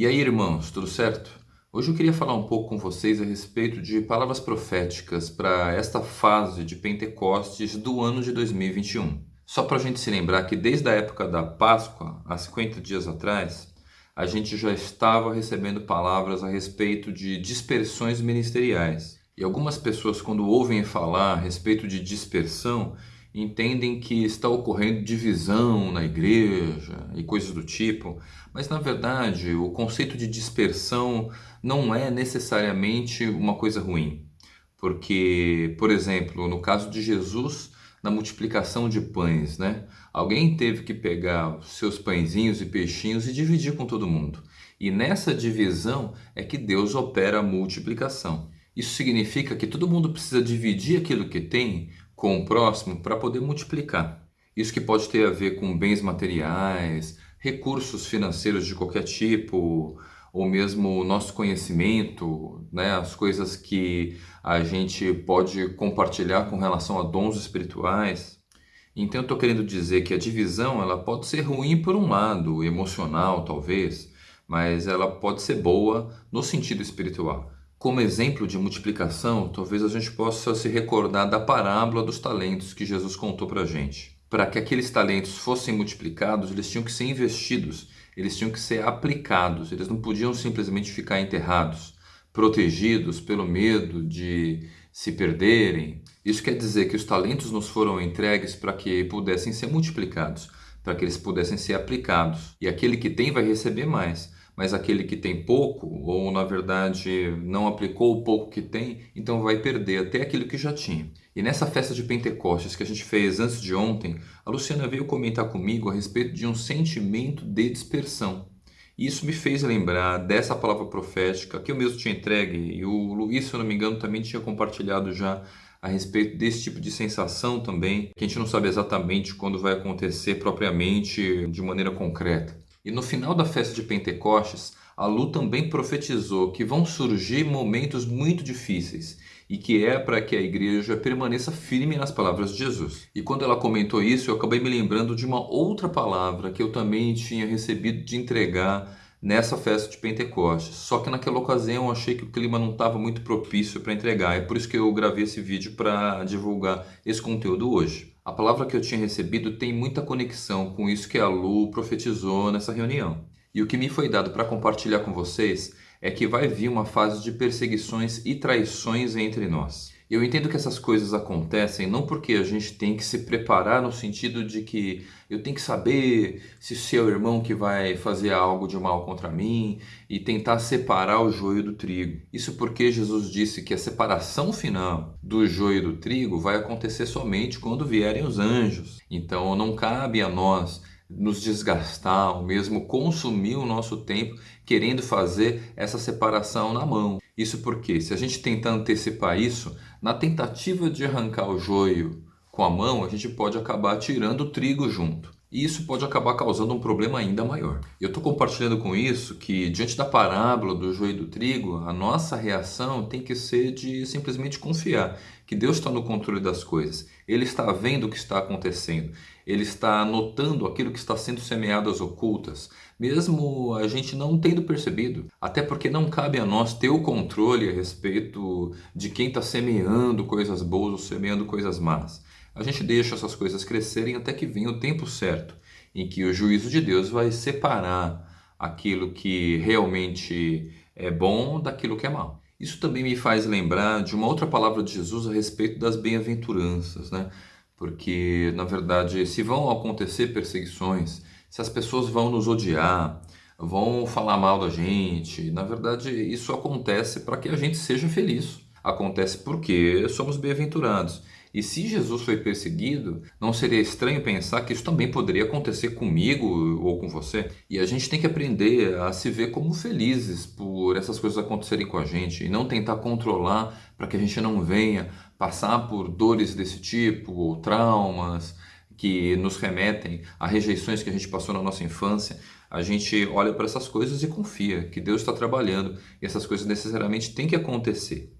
E aí, irmãos, tudo certo? Hoje eu queria falar um pouco com vocês a respeito de palavras proféticas para esta fase de Pentecostes do ano de 2021. Só para a gente se lembrar que desde a época da Páscoa, há 50 dias atrás, a gente já estava recebendo palavras a respeito de dispersões ministeriais. E algumas pessoas, quando ouvem falar a respeito de dispersão, entendem que está ocorrendo divisão na igreja e coisas do tipo, mas na verdade o conceito de dispersão não é necessariamente uma coisa ruim. Porque, por exemplo, no caso de Jesus, na multiplicação de pães, né? Alguém teve que pegar seus pãezinhos e peixinhos e dividir com todo mundo. E nessa divisão é que Deus opera a multiplicação. Isso significa que todo mundo precisa dividir aquilo que tem com o próximo para poder multiplicar. Isso que pode ter a ver com bens materiais, recursos financeiros de qualquer tipo, ou mesmo o nosso conhecimento, né, as coisas que a gente pode compartilhar com relação a dons espirituais. Então eu estou querendo dizer que a divisão ela pode ser ruim por um lado, emocional talvez, mas ela pode ser boa no sentido espiritual. Como exemplo de multiplicação, talvez a gente possa se recordar da parábola dos talentos que Jesus contou para a gente. Para que aqueles talentos fossem multiplicados, eles tinham que ser investidos, eles tinham que ser aplicados, eles não podiam simplesmente ficar enterrados, protegidos pelo medo de se perderem. Isso quer dizer que os talentos nos foram entregues para que pudessem ser multiplicados, para que eles pudessem ser aplicados. E aquele que tem vai receber mais mas aquele que tem pouco, ou na verdade não aplicou o pouco que tem, então vai perder até aquilo que já tinha. E nessa festa de Pentecostes que a gente fez antes de ontem, a Luciana veio comentar comigo a respeito de um sentimento de dispersão. E isso me fez lembrar dessa palavra profética que eu mesmo tinha entregue, e o Luiz, se eu não me engano, também tinha compartilhado já a respeito desse tipo de sensação também, que a gente não sabe exatamente quando vai acontecer propriamente de maneira concreta. E no final da festa de Pentecostes, a Lu também profetizou que vão surgir momentos muito difíceis e que é para que a igreja permaneça firme nas palavras de Jesus. E quando ela comentou isso, eu acabei me lembrando de uma outra palavra que eu também tinha recebido de entregar nessa festa de Pentecostes. Só que naquela ocasião eu achei que o clima não estava muito propício para entregar. É por isso que eu gravei esse vídeo para divulgar esse conteúdo hoje. A palavra que eu tinha recebido tem muita conexão com isso que a Lu profetizou nessa reunião. E o que me foi dado para compartilhar com vocês é que vai vir uma fase de perseguições e traições entre nós. Eu entendo que essas coisas acontecem não porque a gente tem que se preparar no sentido de que eu tenho que saber se seu irmão que vai fazer algo de mal contra mim e tentar separar o joio do trigo. Isso porque Jesus disse que a separação final do joio do trigo vai acontecer somente quando vierem os anjos. Então não cabe a nós nos desgastar, ou mesmo consumir o nosso tempo querendo fazer essa separação na mão. Isso porque, se a gente tentar antecipar isso, na tentativa de arrancar o joio com a mão, a gente pode acabar tirando o trigo junto. E isso pode acabar causando um problema ainda maior. Eu estou compartilhando com isso que, diante da parábola do joio e do trigo, a nossa reação tem que ser de simplesmente confiar que Deus está no controle das coisas. Ele está vendo o que está acontecendo. Ele está notando aquilo que está sendo semeado às ocultas, mesmo a gente não tendo percebido. Até porque não cabe a nós ter o controle a respeito de quem está semeando coisas boas ou semeando coisas más a gente deixa essas coisas crescerem até que venha o tempo certo, em que o juízo de Deus vai separar aquilo que realmente é bom daquilo que é mal. Isso também me faz lembrar de uma outra palavra de Jesus a respeito das bem-aventuranças, né? Porque, na verdade, se vão acontecer perseguições, se as pessoas vão nos odiar, vão falar mal da gente, na verdade, isso acontece para que a gente seja feliz. Acontece porque somos bem-aventurados. E se Jesus foi perseguido, não seria estranho pensar que isso também poderia acontecer comigo ou com você? E a gente tem que aprender a se ver como felizes por essas coisas acontecerem com a gente e não tentar controlar para que a gente não venha passar por dores desse tipo ou traumas que nos remetem a rejeições que a gente passou na nossa infância. A gente olha para essas coisas e confia que Deus está trabalhando e essas coisas necessariamente têm que acontecer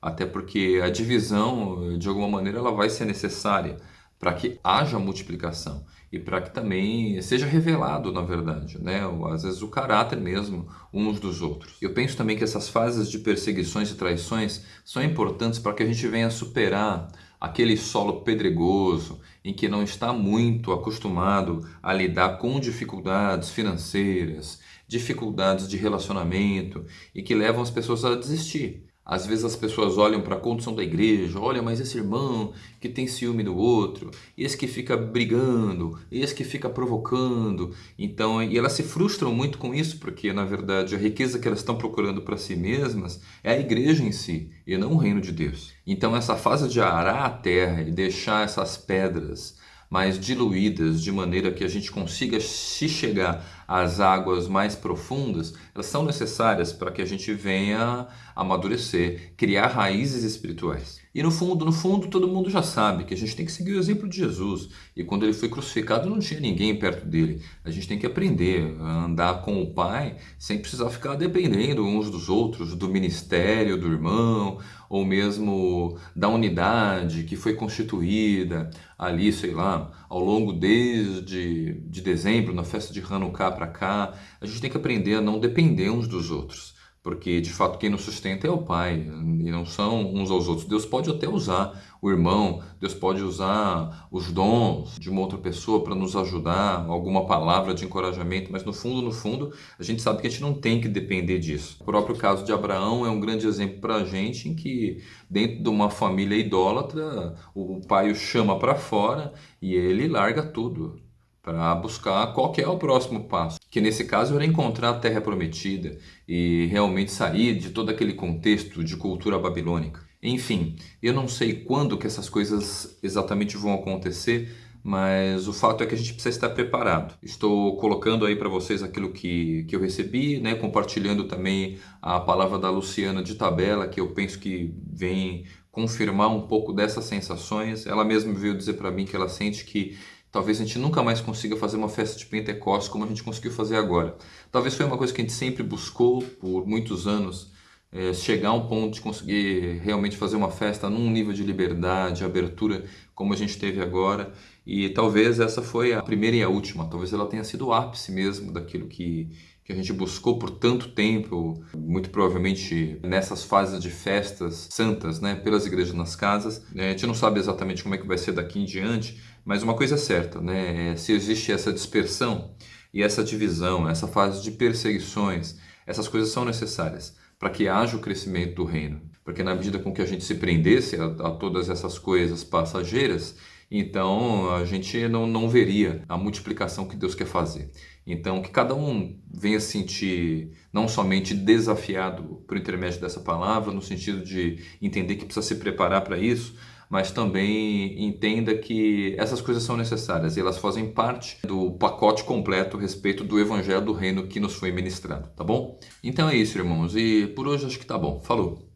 até porque a divisão, de alguma maneira, ela vai ser necessária para que haja multiplicação. e para que também seja revelado, na verdade, né? às vezes o caráter mesmo uns dos outros. Eu penso também que essas fases de perseguições e traições são importantes para que a gente venha superar aquele solo pedregoso em que não está muito acostumado a lidar com dificuldades financeiras, dificuldades de relacionamento e que levam as pessoas a desistir. Às vezes as pessoas olham para a condição da igreja, olha, mas esse irmão que tem ciúme do outro, esse que fica brigando, esse que fica provocando. Então, e elas se frustram muito com isso, porque na verdade a riqueza que elas estão procurando para si mesmas é a igreja em si e não o reino de Deus. Então, essa fase de arar a terra e deixar essas pedras mais diluídas, de maneira que a gente consiga se chegar às águas mais profundas, elas são necessárias para que a gente venha amadurecer, criar raízes espirituais. E no fundo, no fundo, todo mundo já sabe que a gente tem que seguir o exemplo de Jesus. E quando ele foi crucificado, não tinha ninguém perto dele. A gente tem que aprender a andar com o Pai sem precisar ficar dependendo uns dos outros, do ministério, do irmão, ou mesmo da unidade que foi constituída ali, sei lá, ao longo desde de dezembro, na festa de Hanukkah para cá. A gente tem que aprender a não depender uns dos outros porque de fato quem nos sustenta é o Pai e não são uns aos outros. Deus pode até usar o irmão, Deus pode usar os dons de uma outra pessoa para nos ajudar, alguma palavra de encorajamento, mas no fundo, no fundo, a gente sabe que a gente não tem que depender disso. O próprio caso de Abraão é um grande exemplo para a gente em que dentro de uma família idólatra, o pai o chama para fora e ele larga tudo para buscar qual é o próximo passo, que nesse caso era encontrar a terra prometida e realmente sair de todo aquele contexto de cultura babilônica. Enfim, eu não sei quando que essas coisas exatamente vão acontecer, mas o fato é que a gente precisa estar preparado. Estou colocando aí para vocês aquilo que, que eu recebi, né? compartilhando também a palavra da Luciana de tabela, que eu penso que vem confirmar um pouco dessas sensações. Ela mesma veio dizer para mim que ela sente que Talvez a gente nunca mais consiga fazer uma festa de Pentecostes como a gente conseguiu fazer agora. Talvez foi uma coisa que a gente sempre buscou por muitos anos, é, chegar a um ponto de conseguir realmente fazer uma festa num nível de liberdade, abertura como a gente teve agora. E talvez essa foi a primeira e a última. Talvez ela tenha sido o ápice mesmo daquilo que, que a gente buscou por tanto tempo, muito provavelmente nessas fases de festas santas, né, pelas igrejas nas casas. A gente não sabe exatamente como é que vai ser daqui em diante, mas uma coisa é certa, né? se existe essa dispersão e essa divisão, essa fase de perseguições, essas coisas são necessárias para que haja o crescimento do reino. Porque na medida com que a gente se prendesse a, a todas essas coisas passageiras, então a gente não, não veria a multiplicação que Deus quer fazer. Então que cada um venha se sentir não somente desafiado por intermédio dessa palavra, no sentido de entender que precisa se preparar para isso, mas também entenda que essas coisas são necessárias e elas fazem parte do pacote completo a respeito do evangelho do reino que nos foi ministrado, tá bom? Então é isso, irmãos, e por hoje acho que tá bom. Falou!